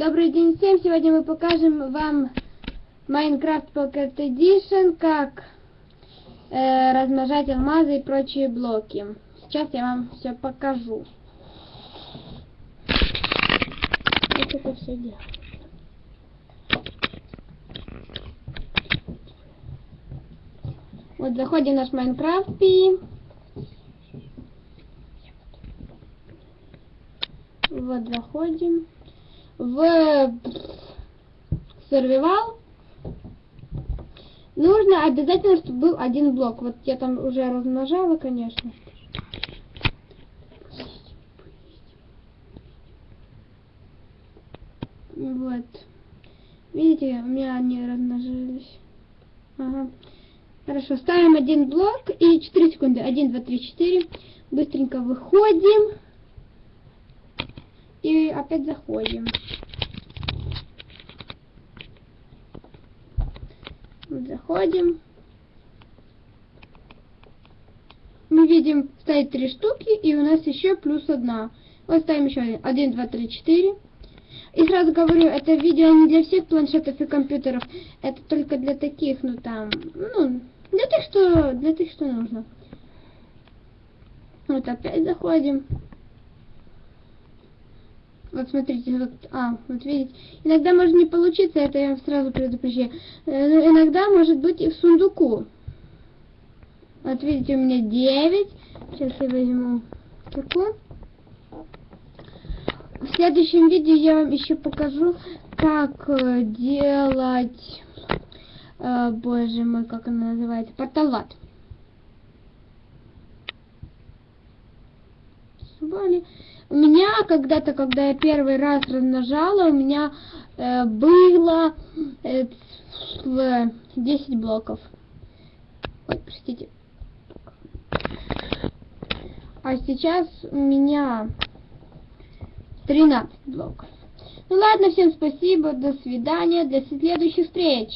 Добрый день всем! Сегодня мы покажем вам Minecraft Pocket Edition, как э, размножать алмазы и прочие блоки. Сейчас я вам все покажу. Как это все делать? Вот заходим в наш Minecraft и вот заходим в сервивал нужно обязательно, чтобы был один блок. Вот я там уже размножала, конечно. Вот. Видите, у меня они размножились. Ага. Хорошо, ставим один блок и 4 секунды. 1, 2, 3, 4. Быстренько выходим. Опять заходим. Заходим. Мы видим, стоит три штуки, и у нас еще плюс одна. Вот ставим еще один. Один, два, три, четыре. И сразу говорю, это видео не для всех планшетов и компьютеров. Это только для таких, ну там, ну, для тех, что, для тех, что нужно. Вот опять заходим. Вот смотрите, вот, а, вот видите. Иногда может не получиться, это я сразу предупреждаю. Э, но иногда может быть и в сундуку. Вот видите, у меня 9. Сейчас я возьму такую. В следующем видео я вам еще покажу, как э, делать, э, боже мой, как она называется, порталат. Боли. У меня когда-то, когда я первый раз размножала, у меня э, было э, 10 блоков. Ой, простите. А сейчас у меня 13 блоков. Ну ладно, всем спасибо, до свидания, до следующих встреч.